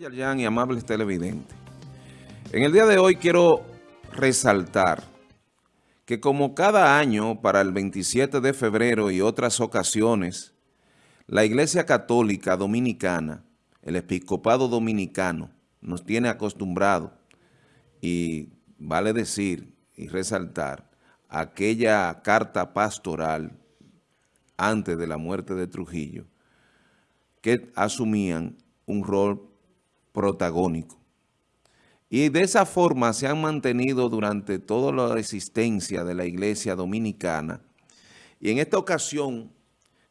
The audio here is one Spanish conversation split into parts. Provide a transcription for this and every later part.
y amables televidentes. En el día de hoy quiero resaltar que como cada año para el 27 de febrero y otras ocasiones, la Iglesia Católica Dominicana, el Episcopado Dominicano, nos tiene acostumbrado y vale decir y resaltar aquella carta pastoral antes de la muerte de Trujillo que asumían un rol protagónico. Y de esa forma se han mantenido durante toda la existencia de la Iglesia Dominicana. Y en esta ocasión,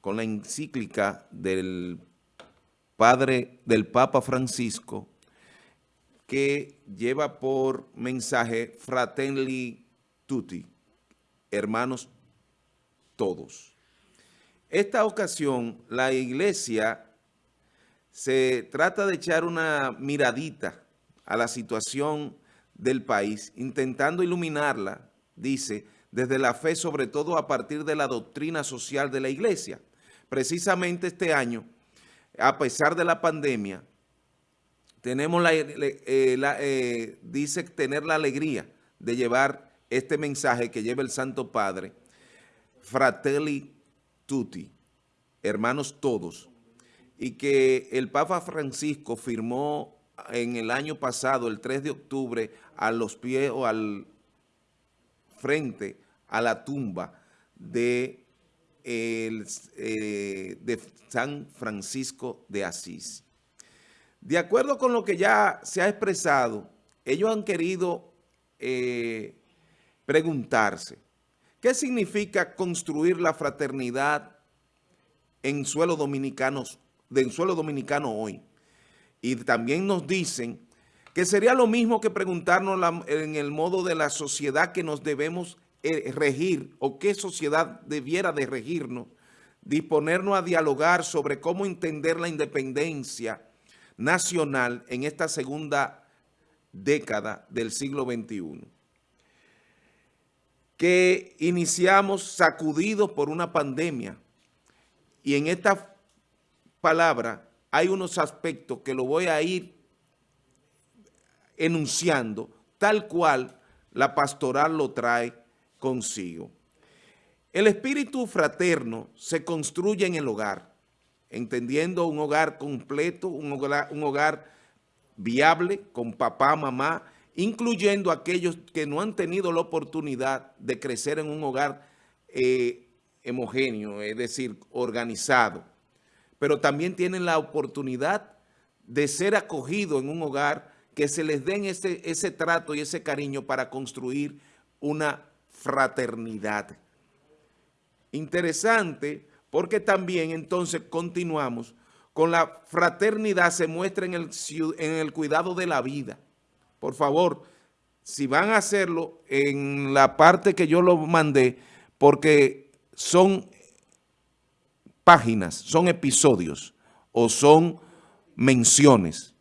con la encíclica del Padre, del Papa Francisco, que lleva por mensaje Fratelli Tutti, hermanos todos. Esta ocasión, la Iglesia se trata de echar una miradita a la situación del país, intentando iluminarla, dice, desde la fe, sobre todo a partir de la doctrina social de la Iglesia. Precisamente este año, a pesar de la pandemia, tenemos la, eh, eh, dice tener la alegría de llevar este mensaje que lleva el Santo Padre, Fratelli Tutti, hermanos todos, y que el Papa Francisco firmó en el año pasado, el 3 de octubre, a los pies o al frente a la tumba eh, de San Francisco de Asís. De acuerdo con lo que ya se ha expresado, ellos han querido eh, preguntarse, ¿qué significa construir la fraternidad en suelo dominicanos del suelo dominicano hoy. Y también nos dicen que sería lo mismo que preguntarnos en el modo de la sociedad que nos debemos eh, regir o qué sociedad debiera de regirnos, disponernos a dialogar sobre cómo entender la independencia nacional en esta segunda década del siglo XXI. Que iniciamos sacudidos por una pandemia y en esta palabra, hay unos aspectos que lo voy a ir enunciando tal cual la pastoral lo trae consigo. El espíritu fraterno se construye en el hogar, entendiendo un hogar completo, un hogar, viable con papá, mamá, incluyendo aquellos que no han tenido la oportunidad de crecer en un hogar eh, homogéneo, es decir, organizado pero también tienen la oportunidad de ser acogidos en un hogar, que se les den ese, ese trato y ese cariño para construir una fraternidad. Interesante, porque también entonces continuamos con la fraternidad se muestra en el, en el cuidado de la vida. Por favor, si van a hacerlo en la parte que yo lo mandé, porque son páginas, son episodios o son menciones.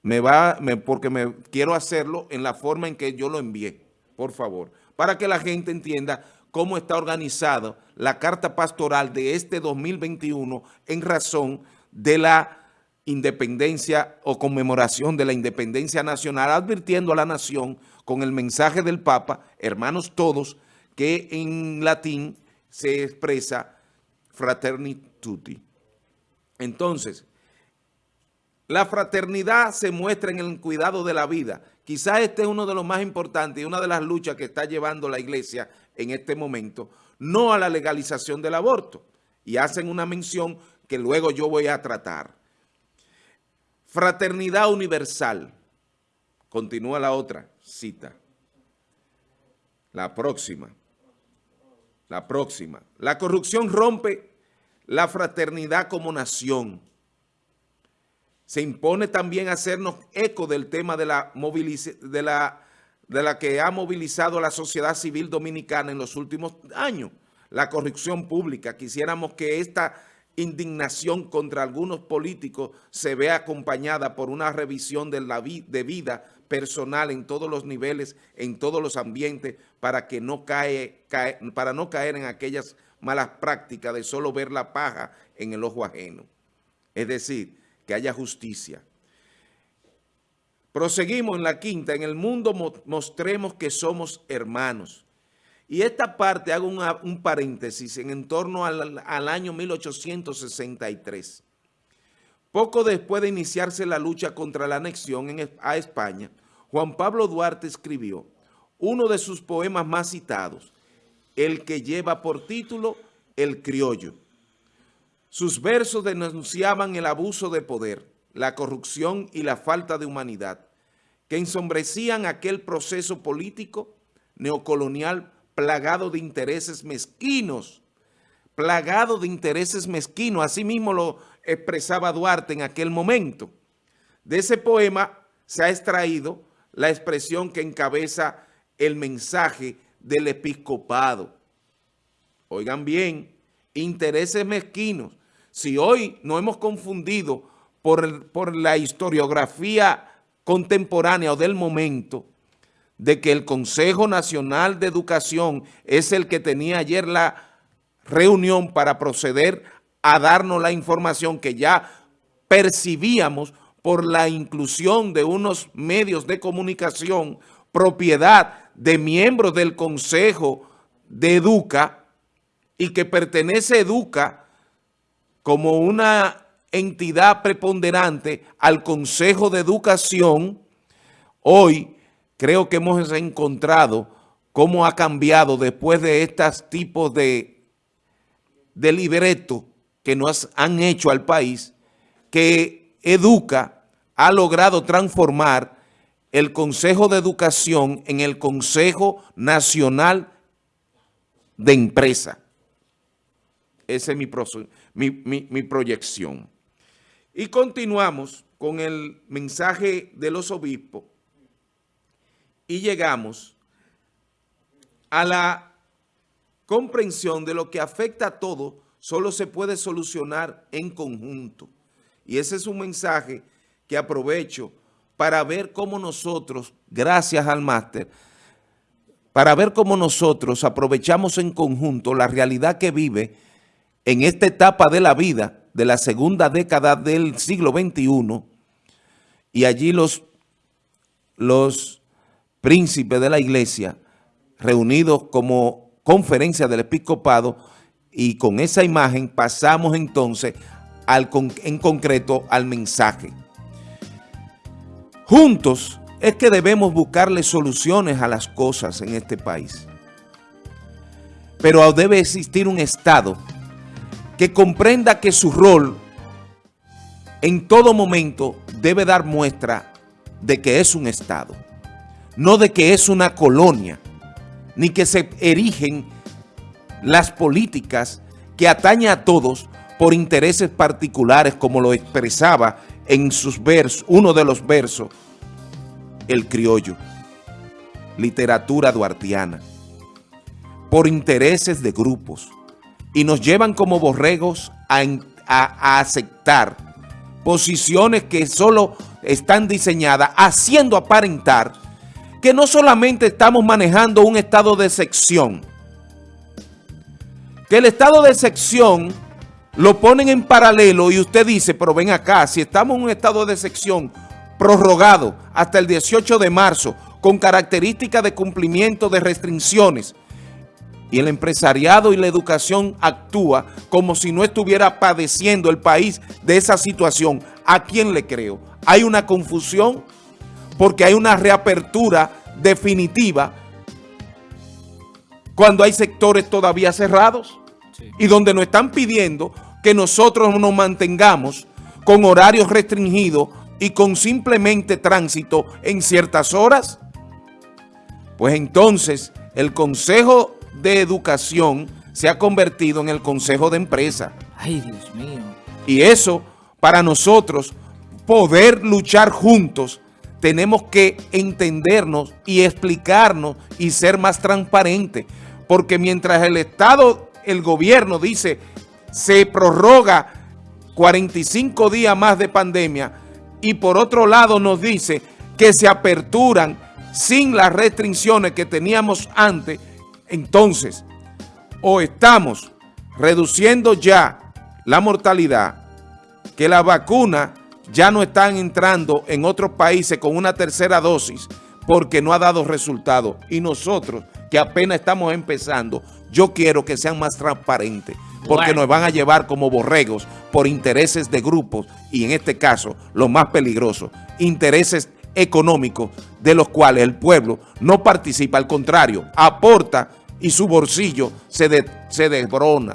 Me va, porque me quiero hacerlo en la forma en que yo lo envié, por favor, para que la gente entienda cómo está organizada la carta pastoral de este 2021 en razón de la independencia o conmemoración de la independencia nacional, advirtiendo a la nación con el mensaje del Papa, hermanos todos, que en latín se expresa fraterni tutti. Entonces, la fraternidad se muestra en el cuidado de la vida. Quizás este es uno de los más importantes y una de las luchas que está llevando la iglesia en este momento, no a la legalización del aborto. Y hacen una mención que luego yo voy a tratar. Fraternidad universal. Continúa la otra cita. La próxima. La próxima. La corrupción rompe la fraternidad como nación. Se impone también hacernos eco del tema de la, de la, de la que ha movilizado la sociedad civil dominicana en los últimos años, la corrupción pública. Quisiéramos que esta indignación contra algunos políticos se vea acompañada por una revisión de, la de vida personal en todos los niveles, en todos los ambientes, para, que no cae, para no caer en aquellas malas prácticas de solo ver la paja en el ojo ajeno. Es decir, que haya justicia. Proseguimos en la quinta, en el mundo mostremos que somos hermanos. Y esta parte hago un paréntesis en, torno al, al año 1863. Poco después de iniciarse la lucha contra la anexión a España, Juan Pablo Duarte escribió uno de sus poemas más citados, el que lleva por título El Criollo. Sus versos denunciaban el abuso de poder, la corrupción y la falta de humanidad, que ensombrecían aquel proceso político neocolonial plagado de intereses mezquinos, plagado de intereses mezquinos, así mismo lo expresaba Duarte en aquel momento. De ese poema se ha extraído la expresión que encabeza el mensaje del episcopado. Oigan bien, intereses mezquinos. Si hoy no hemos confundido por, por la historiografía contemporánea o del momento, de que el Consejo Nacional de Educación es el que tenía ayer la reunión para proceder a darnos la información que ya percibíamos por la inclusión de unos medios de comunicación, propiedad de miembros del Consejo de Educa y que pertenece Educa como una entidad preponderante al Consejo de Educación, hoy creo que hemos encontrado cómo ha cambiado después de estos tipos de, de libreto que nos han hecho al país, que Educa ha logrado transformar el Consejo de Educación en el Consejo Nacional de Empresa. Esa es mi, proyección. Y continuamos con el mensaje de los obispos y llegamos a la comprensión de lo que afecta a todo solo se puede solucionar en conjunto. Y ese es un mensaje que aprovecho para ver cómo nosotros, gracias al máster, para ver cómo nosotros aprovechamos en conjunto la realidad que vive en esta etapa de la vida, de la segunda década del siglo XXI, y allí los, los príncipes de la iglesia, reunidos como conferencia del episcopado, y con esa imagen pasamos entonces en concreto al mensaje. Juntos es que debemos buscarle soluciones a las cosas en este país. Pero debe existir un Estado que comprenda que su rol en todo momento debe dar muestra de que es un Estado, no de que es una colonia, ni que se erigen las políticas que atañen a todos por intereses particulares, como lo expresaba en sus versos, uno de los versos, el criollo, literatura duartiana, por intereses de grupos, y nos llevan como borregos a, a aceptar posiciones que solo están diseñadas haciendo aparentar que no solamente estamos manejando un estado de sección, que el estado de sección lo ponen en paralelo y usted dice, pero ven acá, si estamos en un estado de sección prorrogado hasta el 18 de marzo con características de cumplimiento de restricciones y el empresariado y la educación actúa como si no estuviera padeciendo el país de esa situación, ¿a quién le creo? Hay una confusión porque hay una reapertura definitiva cuando hay sectores todavía cerrados y donde nos están pidiendo que nosotros nos mantengamos con horarios restringidos y con simplemente tránsito en ciertas horas, pues entonces el Consejo de Educación se ha convertido en el Consejo de Empresa. Ay, Dios mío. Y eso, para nosotros, poder luchar juntos, tenemos que entendernos y explicarnos y ser más transparentes. Porque mientras el Estado el gobierno dice se prorroga 45 días más de pandemia y por otro lado nos dice que se aperturan sin las restricciones que teníamos antes, entonces o estamos reduciendo ya la mortalidad, que la vacuna ya no están entrando en otros países con una tercera dosis porque no ha dado resultado. Y nosotros, que apenas estamos empezando, yo quiero que sean más transparentes, porque Bueno. nos van a llevar como borregos por intereses de grupos, y en este caso, lo más peligroso, intereses económicos de los cuales el pueblo no participa, al contrario, aporta y su bolsillo se, de- se desbrona.